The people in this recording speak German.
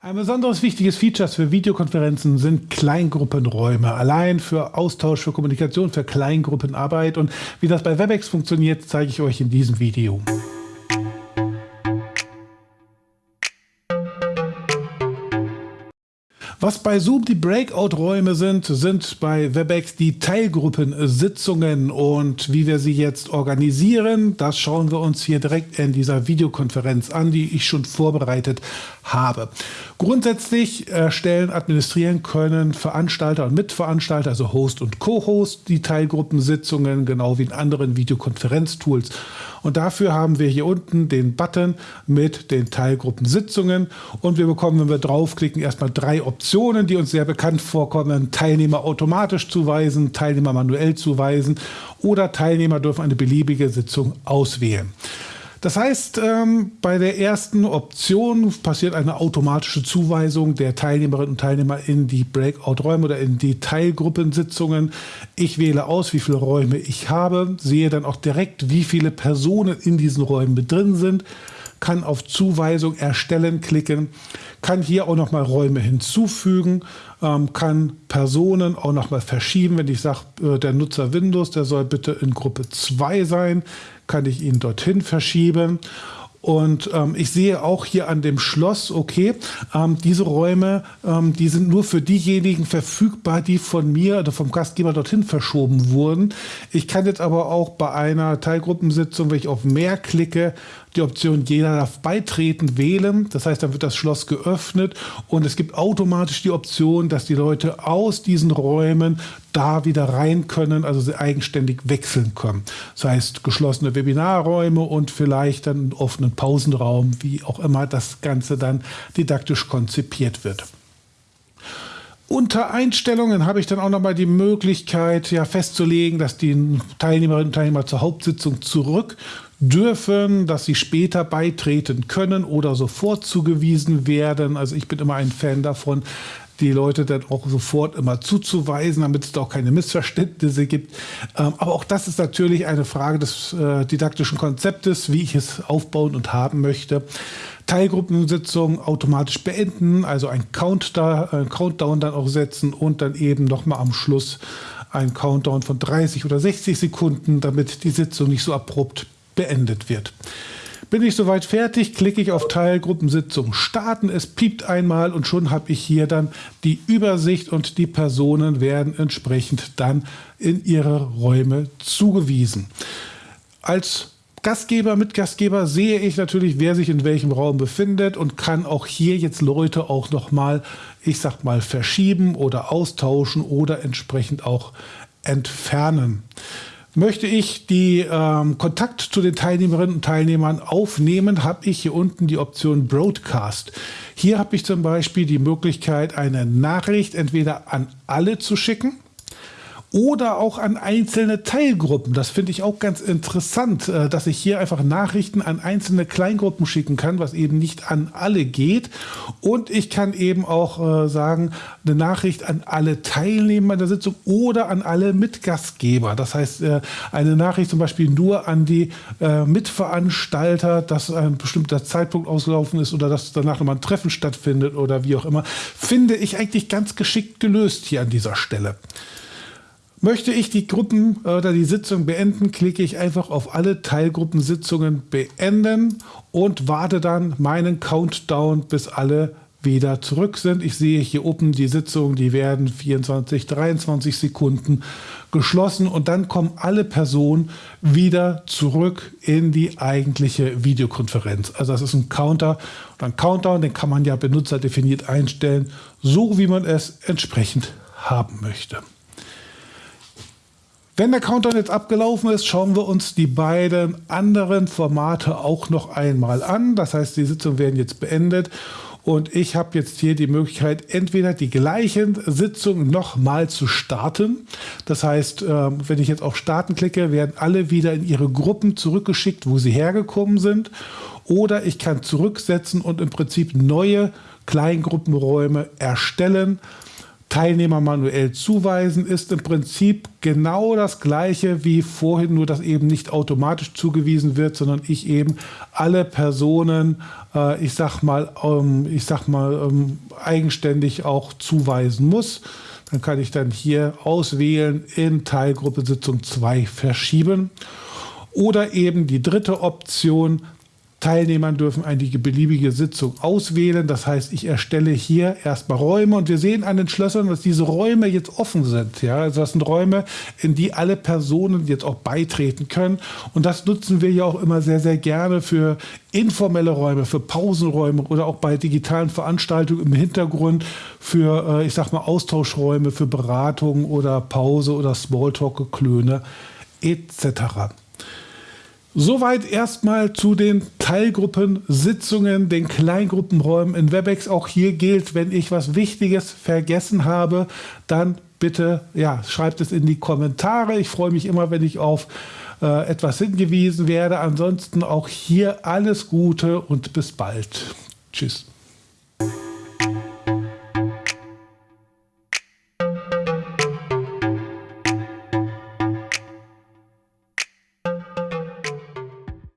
Ein besonderes wichtiges Feature für Videokonferenzen sind Kleingruppenräume. Allein für Austausch, für Kommunikation, für Kleingruppenarbeit. Und wie das bei WebEx funktioniert, zeige ich euch in diesem Video. Was bei Zoom die Breakout-Räume sind, sind bei WebEx die Teilgruppensitzungen und wie wir sie jetzt organisieren, das schauen wir uns hier direkt in dieser Videokonferenz an, die ich schon vorbereitet habe. Grundsätzlich erstellen, administrieren können Veranstalter und Mitveranstalter, also Host und Co-Host, die Teilgruppensitzungen, genau wie in anderen Videokonferenztools. Und dafür haben wir hier unten den Button mit den Teilgruppensitzungen und wir bekommen, wenn wir draufklicken, erstmal drei Optionen, die uns sehr bekannt vorkommen. Teilnehmer automatisch zuweisen, Teilnehmer manuell zuweisen oder Teilnehmer dürfen eine beliebige Sitzung auswählen. Das heißt, ähm, bei der ersten Option passiert eine automatische Zuweisung der Teilnehmerinnen und Teilnehmer in die Breakout-Räume oder in die Teilgruppensitzungen. Ich wähle aus, wie viele Räume ich habe, sehe dann auch direkt, wie viele Personen in diesen Räumen mit drin sind, kann auf Zuweisung erstellen klicken, kann hier auch noch mal Räume hinzufügen, ähm, kann Personen auch noch mal verschieben. Wenn ich sage, äh, der Nutzer Windows, der soll bitte in Gruppe 2 sein, kann ich ihn dorthin verschieben. Und ähm, ich sehe auch hier an dem Schloss, okay, ähm, diese Räume, ähm, die sind nur für diejenigen verfügbar, die von mir oder vom Gastgeber dorthin verschoben wurden. Ich kann jetzt aber auch bei einer Teilgruppensitzung, wenn ich auf mehr klicke, die Option Jeder darf beitreten wählen. Das heißt, dann wird das Schloss geöffnet und es gibt automatisch die Option, dass die Leute aus diesen Räumen da wieder rein können, also sie eigenständig wechseln können. Das heißt, geschlossene Webinarräume und vielleicht dann einen offenen Pausenraum, wie auch immer das Ganze dann didaktisch konzipiert wird. Unter Einstellungen habe ich dann auch noch mal die Möglichkeit, ja, festzulegen, dass die Teilnehmerinnen und Teilnehmer zur Hauptsitzung zurück dürfen, dass sie später beitreten können oder sofort zugewiesen werden. Also ich bin immer ein Fan davon, die Leute dann auch sofort immer zuzuweisen, damit es da auch keine Missverständnisse gibt. Ähm, aber auch das ist natürlich eine Frage des äh, didaktischen Konzeptes, wie ich es aufbauen und haben möchte. Teilgruppensitzung automatisch beenden, also ein Countdown, ein Countdown dann auch setzen und dann eben nochmal am Schluss ein Countdown von 30 oder 60 Sekunden, damit die Sitzung nicht so abrupt beendet wird. Bin ich soweit fertig, klicke ich auf Teilgruppensitzung starten. Es piept einmal und schon habe ich hier dann die Übersicht und die Personen werden entsprechend dann in ihre Räume zugewiesen. Als Gastgeber, Mitgastgeber sehe ich natürlich, wer sich in welchem Raum befindet und kann auch hier jetzt Leute auch nochmal, ich sag mal, verschieben oder austauschen oder entsprechend auch entfernen. Möchte ich die ähm, Kontakt zu den Teilnehmerinnen und Teilnehmern aufnehmen, habe ich hier unten die Option Broadcast. Hier habe ich zum Beispiel die Möglichkeit, eine Nachricht entweder an alle zu schicken oder auch an einzelne Teilgruppen. Das finde ich auch ganz interessant, äh, dass ich hier einfach Nachrichten an einzelne Kleingruppen schicken kann, was eben nicht an alle geht. Und ich kann eben auch äh, sagen, eine Nachricht an alle Teilnehmer der Sitzung oder an alle Mitgastgeber. Das heißt, äh, eine Nachricht zum Beispiel nur an die Mitveranstalter, dass ein bestimmter Zeitpunkt ausgelaufen ist oder dass danach nochmal ein Treffen stattfindet oder wie auch immer, finde ich eigentlich ganz geschickt gelöst hier an dieser Stelle. Möchte ich die Gruppen oder die Sitzung beenden, klicke ich einfach auf alle Teilgruppensitzungen beenden und warte dann meinen Countdown, bis alle wieder zurück sind. Ich sehe hier oben die Sitzungen, die werden 24, 23 Sekunden geschlossen und dann kommen alle Personen wieder zurück in die eigentliche Videokonferenz. Also das ist ein Counter und ein Countdown, den kann man ja benutzerdefiniert einstellen, so wie man es entsprechend haben möchte. Wenn der Countdown jetzt abgelaufen ist, schauen wir uns die beiden anderen Formate auch noch einmal an. Das heißt, die Sitzungen werden jetzt beendet und ich habe jetzt hier die Möglichkeit, entweder die gleichen Sitzungen nochmal zu starten. Das heißt, ähm, wenn ich jetzt auf Starten klicke, werden alle wieder in ihre Gruppen zurückgeschickt, wo sie hergekommen sind. Oder ich kann zurücksetzen und im Prinzip neue Kleingruppenräume erstellen Teilnehmer manuell zuweisen ist im Prinzip genau das gleiche wie vorhin, nur dass eben nicht automatisch zugewiesen wird, sondern ich eben alle Personen, äh, ich sag mal, ähm, ich sag mal ähm, eigenständig auch zuweisen muss. Dann kann ich dann hier auswählen in Teilgruppe Sitzung 2 verschieben. Oder eben die dritte Option, Teilnehmern dürfen eine beliebige Sitzung auswählen. Das heißt, ich erstelle hier erstmal Räume und wir sehen an den Schlössern, dass diese Räume jetzt offen sind. Ja, also das sind Räume, in die alle Personen jetzt auch beitreten können. Und das nutzen wir ja auch immer sehr, sehr gerne für informelle Räume, für Pausenräume oder auch bei digitalen Veranstaltungen im Hintergrund für, äh, ich sag mal, Austauschräume, für Beratungen oder Pause oder Smalltalk-Geklöne etc. Soweit erstmal zu den Teilgruppensitzungen, den Kleingruppenräumen in Webex. Auch hier gilt, wenn ich was Wichtiges vergessen habe, dann bitte ja, schreibt es in die Kommentare. Ich freue mich immer, wenn ich auf äh, etwas hingewiesen werde. Ansonsten auch hier alles Gute und bis bald. Tschüss.